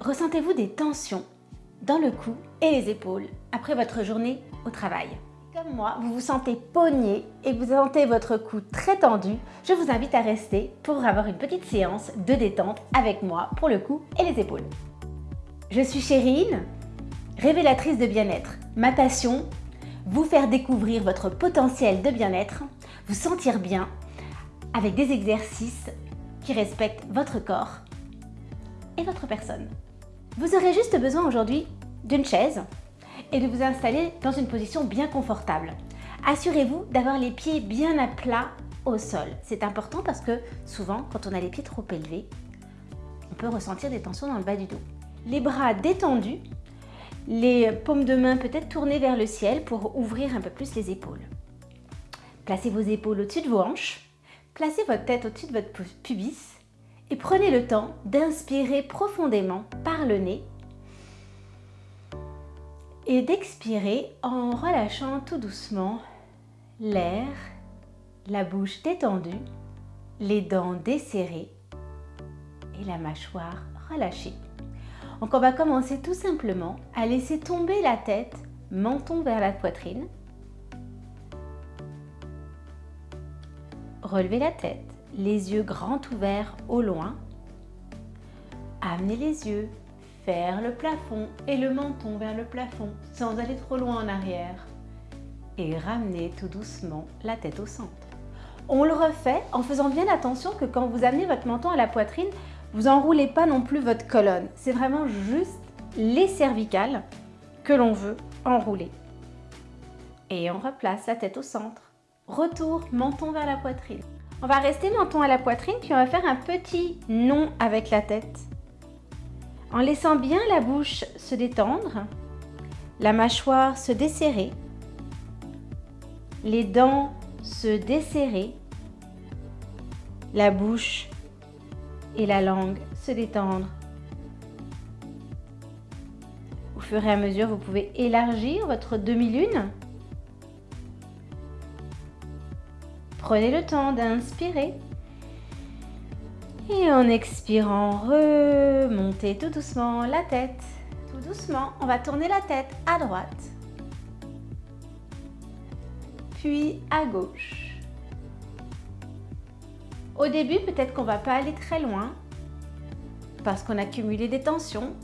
Ressentez-vous des tensions dans le cou et les épaules après votre journée au travail? Comme moi, vous vous sentez pogné et vous sentez votre cou très tendu, je vous invite à rester pour avoir une petite séance de détente avec moi pour le cou et les épaules. Je suis Chérine, révélatrice de bien-être. Ma passion, vous faire découvrir votre potentiel de bien-être, vous sentir bien avec des exercices qui respectent votre corps et votre personne. Vous aurez juste besoin aujourd'hui d'une chaise et de vous installer dans une position bien confortable. Assurez-vous d'avoir les pieds bien à plat au sol. C'est important parce que souvent, quand on a les pieds trop élevés, on peut ressentir des tensions dans le bas du dos. Les bras détendus, les paumes de main peut-être tournées vers le ciel pour ouvrir un peu plus les épaules. Placez vos épaules au-dessus de vos hanches, placez votre tête au-dessus de votre pubis et prenez le temps d'inspirer profondément par le nez et d'expirer en relâchant tout doucement l'air, la bouche détendue, les dents desserrées et la mâchoire relâchée. Donc on va commencer tout simplement à laisser tomber la tête, menton vers la poitrine. Relevez la tête, les yeux grands ouverts au loin. Amenez les yeux vers le plafond et le menton vers le plafond sans aller trop loin en arrière. Et ramenez tout doucement la tête au centre. On le refait en faisant bien attention que quand vous amenez votre menton à la poitrine, vous enroulez pas non plus votre colonne. C'est vraiment juste les cervicales que l'on veut enrouler. Et on replace la tête au centre. Retour, menton vers la poitrine. On va rester menton à la poitrine, puis on va faire un petit non avec la tête. En laissant bien la bouche se détendre, la mâchoire se desserrer, les dents se desserrer, la bouche et la langue se détendre. Au fur et à mesure, vous pouvez élargir votre demi-lune Prenez le temps d'inspirer. Et en expirant, remontez tout doucement la tête. Tout doucement, on va tourner la tête à droite. Puis à gauche. Au début, peut-être qu'on va pas aller très loin parce qu'on a cumulé des tensions.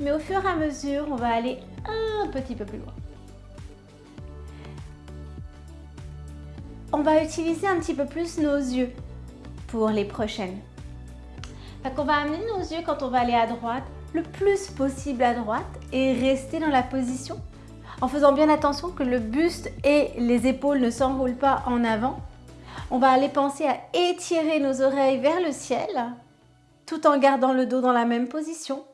Mais au fur et à mesure, on va aller un petit peu plus loin. On va utiliser un petit peu plus nos yeux pour les prochaines. Donc on va amener nos yeux quand on va aller à droite, le plus possible à droite et rester dans la position en faisant bien attention que le buste et les épaules ne s'enroulent pas en avant. On va aller penser à étirer nos oreilles vers le ciel tout en gardant le dos dans la même position.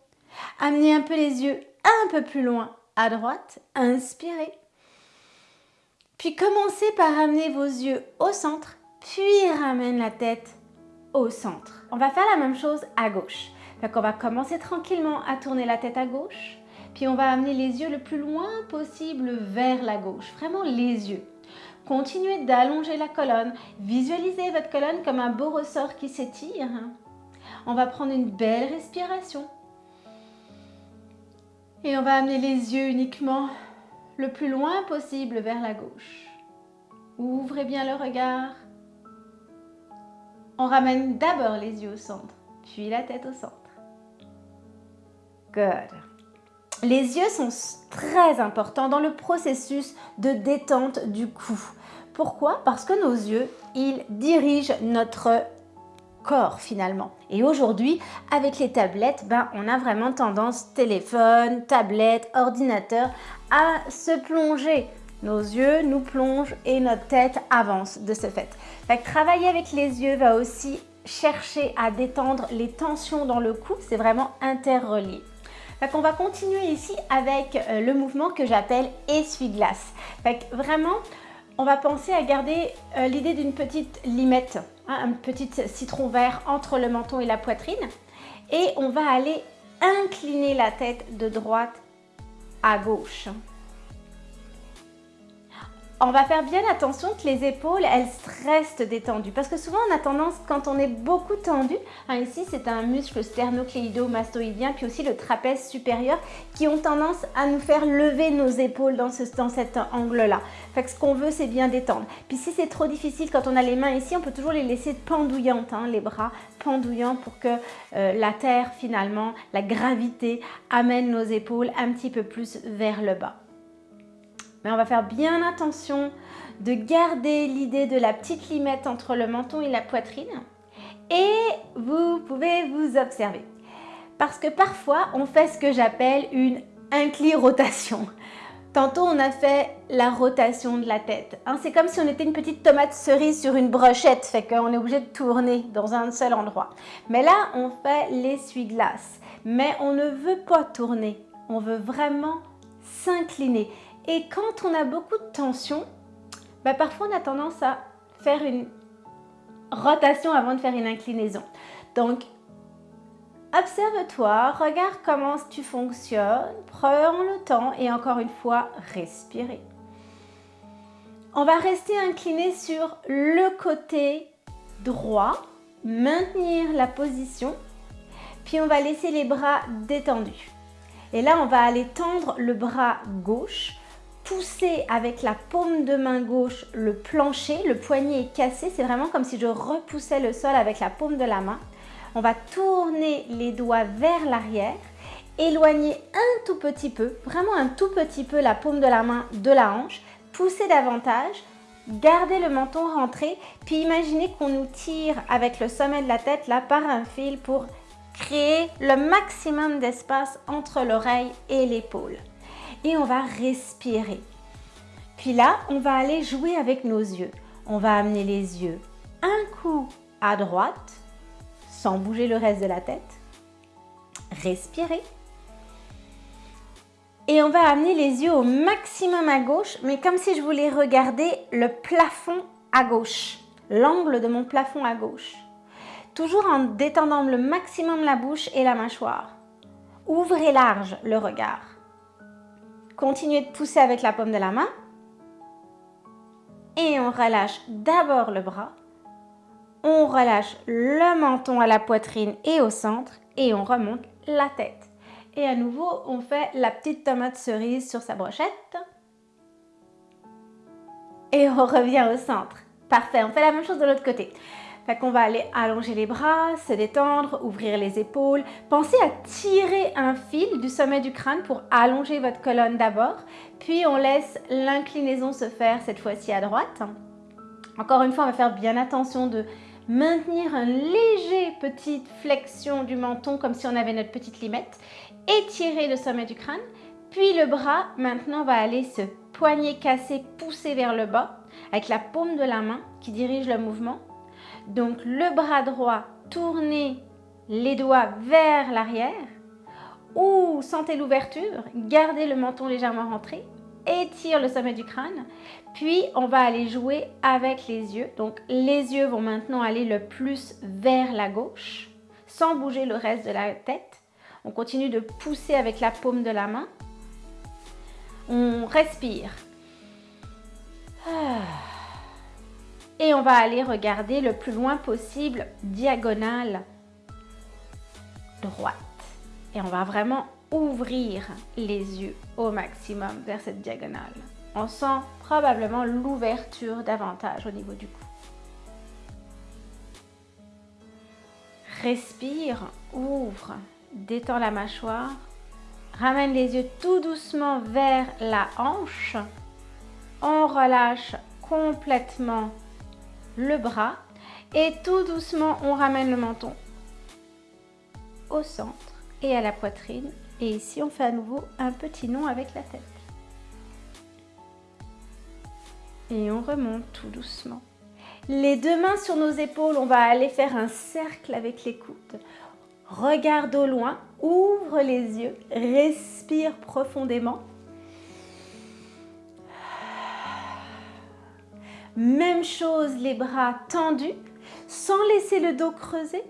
Amener un peu les yeux un peu plus loin à droite, inspirez. Puis commencez par amener vos yeux au centre, puis ramène la tête au centre. On va faire la même chose à gauche. Donc on va commencer tranquillement à tourner la tête à gauche, puis on va amener les yeux le plus loin possible vers la gauche, vraiment les yeux. Continuez d'allonger la colonne, visualisez votre colonne comme un beau ressort qui s'étire. On va prendre une belle respiration. Et on va amener les yeux uniquement le plus loin possible vers la gauche. Ouvrez bien le regard. On ramène d'abord les yeux au centre, puis la tête au centre. Good. Les yeux sont très importants dans le processus de détente du cou. Pourquoi? Parce que nos yeux, ils dirigent notre corps finalement. Et aujourd'hui, avec les tablettes, ben, on a vraiment tendance, téléphone, tablette, ordinateur, à se plonger. Nos yeux nous plongent et notre tête avance de ce fait. travailler avec les yeux va aussi chercher à détendre les tensions dans le cou. C'est vraiment interrelié. on va continuer ici avec euh, le mouvement que j'appelle essuie-glace. Vraiment, on va penser à garder euh, l'idée d'une petite limette, hein, un petit citron vert entre le menton et la poitrine. Et on va aller incliner la tête de droite à gauche. On va faire bien attention que les épaules, elles restent détendues. Parce que souvent, on a tendance, quand on est beaucoup tendu, hein, ici, c'est un muscle sternocléido-mastoïdien, puis aussi le trapèze supérieur, qui ont tendance à nous faire lever nos épaules dans, ce, dans cet angle-là. Fait ce qu'on veut, c'est bien détendre. Puis si c'est trop difficile, quand on a les mains ici, on peut toujours les laisser pendouillantes, hein, les bras pendouillants pour que euh, la terre, finalement, la gravité, amène nos épaules un petit peu plus vers le bas. Mais on va faire bien attention de garder l'idée de la petite limette entre le menton et la poitrine. Et vous pouvez vous observer. Parce que parfois, on fait ce que j'appelle une incli-rotation. Tantôt, on a fait la rotation de la tête. Hein. c'est comme si on était une petite tomate cerise sur une brochette, fait qu'on est obligé de tourner dans un seul endroit. Mais là, on fait l'essuie-glace. Mais on ne veut pas tourner, on veut vraiment s'incliner. Et quand on a beaucoup de tension, bah, parfois on a tendance à faire une rotation avant de faire une inclinaison. Donc, observe-toi, regarde comment tu fonctionnes, prends le temps et encore une fois, respirer. On va rester incliné sur le côté droit, maintenir la position, puis on va laisser les bras détendus. Et là, on va aller tendre le bras gauche pousser avec la paume de main gauche le plancher, le poignet est cassé, c'est vraiment comme si je repoussais le sol avec la paume de la main. On va tourner les doigts vers l'arrière, éloigner un tout petit peu, vraiment un tout petit peu la paume de la main de la hanche, pousser davantage, garder le menton rentré, puis imaginez qu'on nous tire avec le sommet de la tête là par un fil pour créer le maximum d'espace entre l'oreille et l'épaule et on va respirer. Puis là, on va aller jouer avec nos yeux. On va amener les yeux un coup à droite, sans bouger le reste de la tête. Respirer. Et on va amener les yeux au maximum à gauche, mais comme si je voulais regarder le plafond à gauche, l'angle de mon plafond à gauche. Toujours en détendant le maximum la bouche et la mâchoire. Ouvrez large le regard. Continuez de pousser avec la paume de la main. Et on relâche d'abord le bras. On relâche le menton à la poitrine et au centre. Et on remonte la tête. Et à nouveau, on fait la petite tomate cerise sur sa brochette. Et on revient au centre. Parfait, on fait la même chose de l'autre côté. Fait qu'on va aller allonger les bras, se détendre, ouvrir les épaules. Pensez à tirer un fil du sommet du crâne pour allonger votre colonne d'abord. Puis on laisse l'inclinaison se faire cette fois-ci à droite. Encore une fois, on va faire bien attention de maintenir un léger petite flexion du menton comme si on avait notre petite limette. Étirer le sommet du crâne. Puis le bras, maintenant, va aller se poignet cassé, pousser vers le bas avec la paume de la main qui dirige le mouvement donc le bras droit, tournez les doigts vers l'arrière ou sentez l'ouverture, gardez le menton légèrement rentré, étire le sommet du crâne, puis on va aller jouer avec les yeux. Donc les yeux vont maintenant aller le plus vers la gauche, sans bouger le reste de la tête. On continue de pousser avec la paume de la main. On respire. Et on va aller regarder le plus loin possible diagonale droite. Et on va vraiment ouvrir les yeux au maximum vers cette diagonale. On sent probablement l'ouverture davantage au niveau du cou. Respire, ouvre, détends la mâchoire, ramène les yeux tout doucement vers la hanche. On relâche complètement le bras et tout doucement on ramène le menton au centre et à la poitrine. Et ici on fait à nouveau un petit nom avec la tête. Et on remonte tout doucement. Les deux mains sur nos épaules on va aller faire un cercle avec les coudes. Regarde au loin ouvre les yeux respire profondément Même chose, les bras tendus, sans laisser le dos creusé.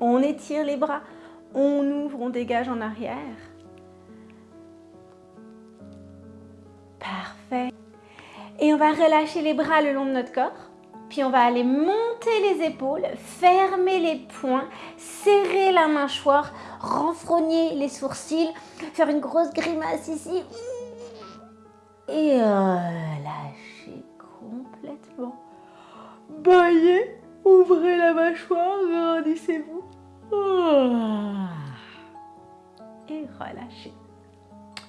On étire les bras, on ouvre, on dégage en arrière. Parfait. Et on va relâcher les bras le long de notre corps. Puis on va aller monter les épaules, fermer les poings, serrer la mâchoire, renfrogner les sourcils, faire une grosse grimace ici. Et complètement. Baillez, ouvrez la mâchoire, grandissez-vous. Et relâchez.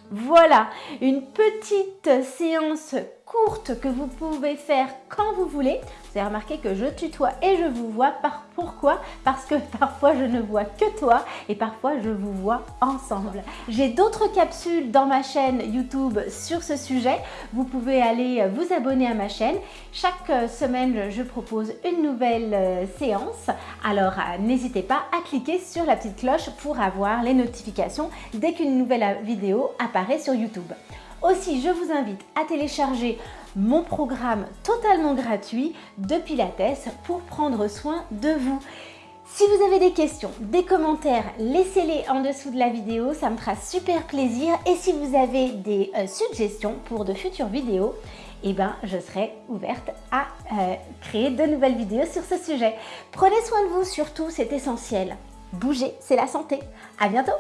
Voilà, une petite séance courte que vous pouvez faire quand vous voulez. Vous avez remarqué que je tutoie et je vous vois. Par pourquoi? Parce que parfois je ne vois que toi et parfois je vous vois ensemble. J'ai d'autres capsules dans ma chaîne YouTube sur ce sujet. Vous pouvez aller vous abonner à ma chaîne. Chaque semaine, je propose une nouvelle euh, séance. Alors euh, n'hésitez pas à cliquer sur la petite cloche pour avoir les notifications dès qu'une nouvelle vidéo apparaît sur YouTube. Aussi, je vous invite à télécharger mon programme totalement gratuit de Pilates pour prendre soin de vous. Si vous avez des questions, des commentaires, laissez-les en dessous de la vidéo, ça me fera super plaisir. Et si vous avez des euh, suggestions pour de futures vidéos, eh ben, je serai ouverte à euh, créer de nouvelles vidéos sur ce sujet. Prenez soin de vous surtout, c'est essentiel. Bougez, c'est la santé. À bientôt